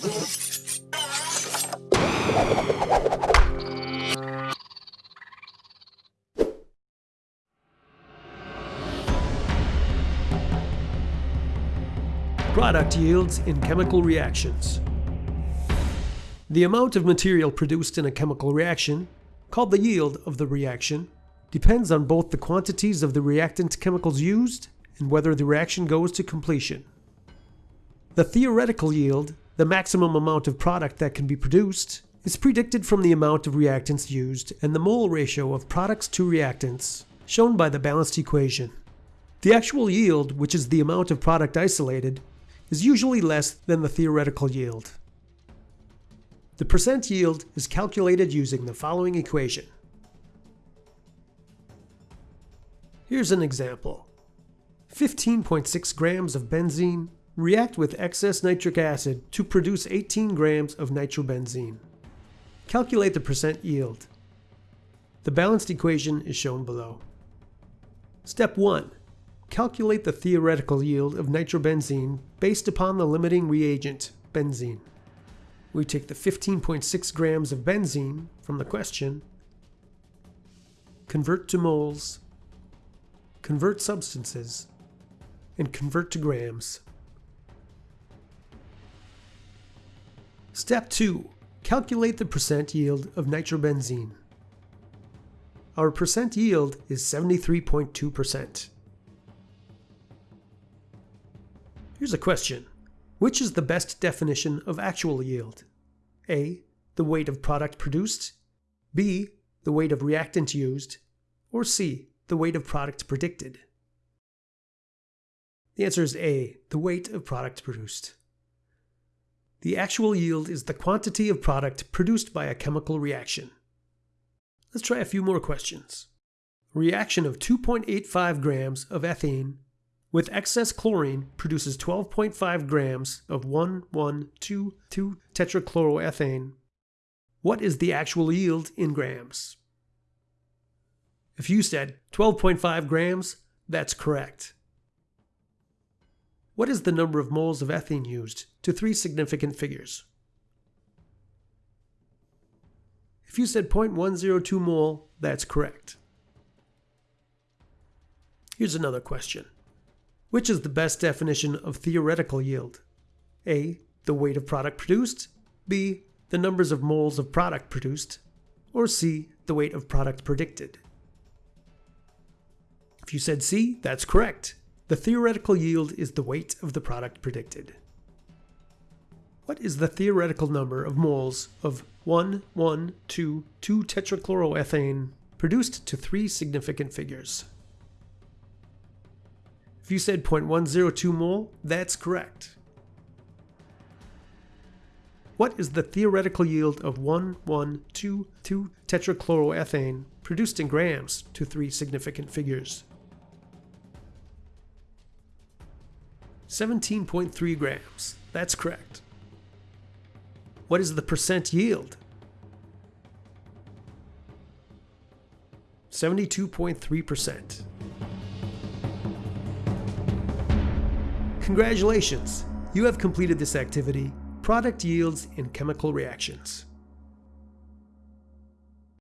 Product yields in chemical reactions. The amount of material produced in a chemical reaction, called the yield of the reaction, depends on both the quantities of the reactant chemicals used and whether the reaction goes to completion. The theoretical yield, the maximum amount of product that can be produced, is predicted from the amount of reactants used and the mole ratio of products to reactants, shown by the balanced equation. The actual yield, which is the amount of product isolated, is usually less than the theoretical yield. The percent yield is calculated using the following equation. Here's an example. 15.6 grams of benzene react with excess nitric acid to produce 18 grams of nitrobenzene. Calculate the percent yield. The balanced equation is shown below. Step 1. Calculate the theoretical yield of nitrobenzene based upon the limiting reagent, benzene. We take the 15.6 grams of benzene from the question, convert to moles, convert substances, and convert to grams. Step 2. Calculate the percent yield of nitrobenzene. Our percent yield is 73.2%. Here's a question. Which is the best definition of actual yield? A. The weight of product produced. B. The weight of reactant used. Or C. The weight of product predicted. The answer is A. The weight of product produced. The actual yield is the quantity of product produced by a chemical reaction. Let's try a few more questions. Reaction of 2.85 grams of ethene with excess chlorine produces 12.5 grams of 1,1,2,2-tetrachloroethane. What is the actual yield in grams? If you said 12.5 grams, that's correct. What is the number of moles of ethene used to three significant figures? If you said 0.102 mole, that's correct. Here's another question. Which is the best definition of theoretical yield? A. The weight of product produced. B. The numbers of moles of product produced. Or C. The weight of product predicted. If you said C, that's correct. The theoretical yield is the weight of the product predicted. What is the theoretical number of moles of 1, 1, 2, 2 tetrachloroethane produced to three significant figures? If you said 0.102 mole, that's correct. What is the theoretical yield of 1,1,2,2 tetrachloroethane produced in grams to three significant figures? 17.3 grams. That's correct. What is the percent yield? 72.3%. Congratulations! You have completed this activity, Product Yields in Chemical Reactions.